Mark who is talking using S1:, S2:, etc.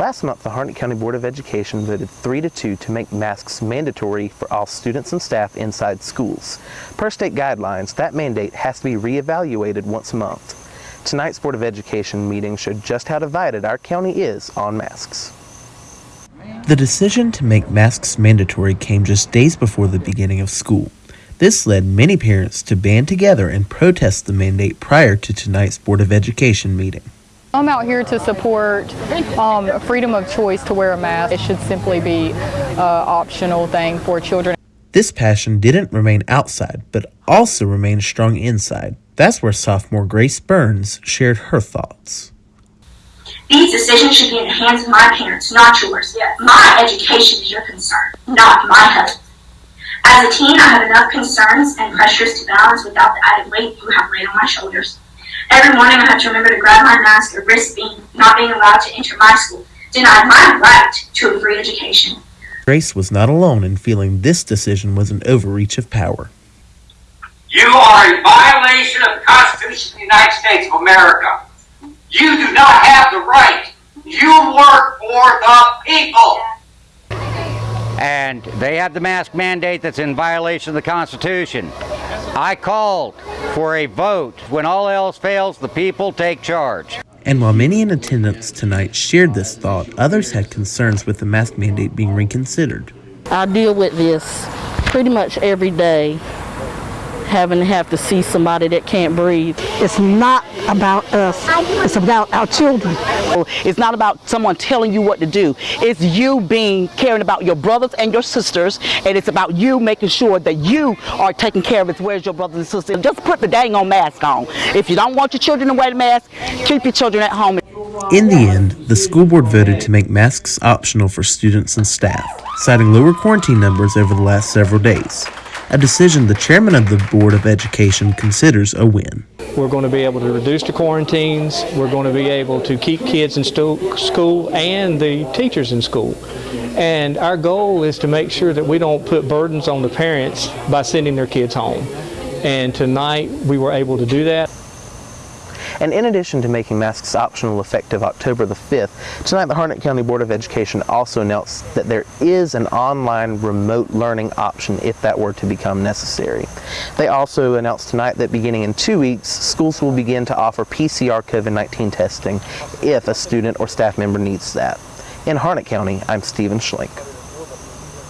S1: Last month, the Harnett County Board of Education voted 3 to 2 to make masks mandatory for all students and staff inside schools. Per state guidelines, that mandate has to be reevaluated once a month. Tonight's Board of Education meeting showed just how divided our county is on masks.
S2: The decision to make masks mandatory came just days before the beginning of school. This led many parents to band together and protest the mandate prior to tonight's Board of Education meeting.
S3: I'm out here to support um, freedom of choice to wear a mask. It should simply be an optional thing for children.
S2: This passion didn't remain outside, but also remained strong inside. That's where sophomore Grace Burns shared her thoughts.
S4: These decisions should be in the hands of my parents, not yours. My education is your concern, not my health. As a teen, I have enough concerns and pressures to balance without the added weight you have laid on my shoulders. Every morning I have to remember to grab my mask or risk being not being allowed to enter my school, denied my right to a free education.
S2: Grace was not alone in feeling this decision was an overreach of power.
S5: You are in violation of the Constitution of the United States of America. You do not have the right. You work for the people.
S6: And they have the mask mandate that's in violation of the Constitution. I called for a vote. When all else fails, the people take charge.
S2: And while many in attendance tonight shared this thought, others had concerns with the mask mandate being reconsidered.
S7: I deal with this pretty much every day, having to have to see somebody that can't breathe.
S8: It's not about us, it's about our children.
S9: It's not about someone telling you what to do. It's you being caring about your brothers and your sisters, and it's about you making sure that you are taking care of it. Where's your brothers and sisters? Just put the dang on mask on. If you don't want your children to wear the mask, keep your children at home.
S2: In the end, the school board voted to make masks optional for students and staff, citing lower quarantine numbers over the last several days, a decision the chairman of the Board of Education considers a win.
S10: We're going to be able to reduce the quarantines. We're going to be able to keep kids in school and the teachers in school. And our goal is to make sure that we don't put burdens on the parents by sending their kids home. And tonight we were able to do that.
S1: And in addition to making masks optional effective October the 5th, tonight the Harnett County Board of Education also announced that there is an online remote learning option if that were to become necessary. They also announced tonight that beginning in two weeks, schools will begin to offer PCR COVID-19 testing if a student or staff member needs that. In Harnett County, I'm Stephen Schlink.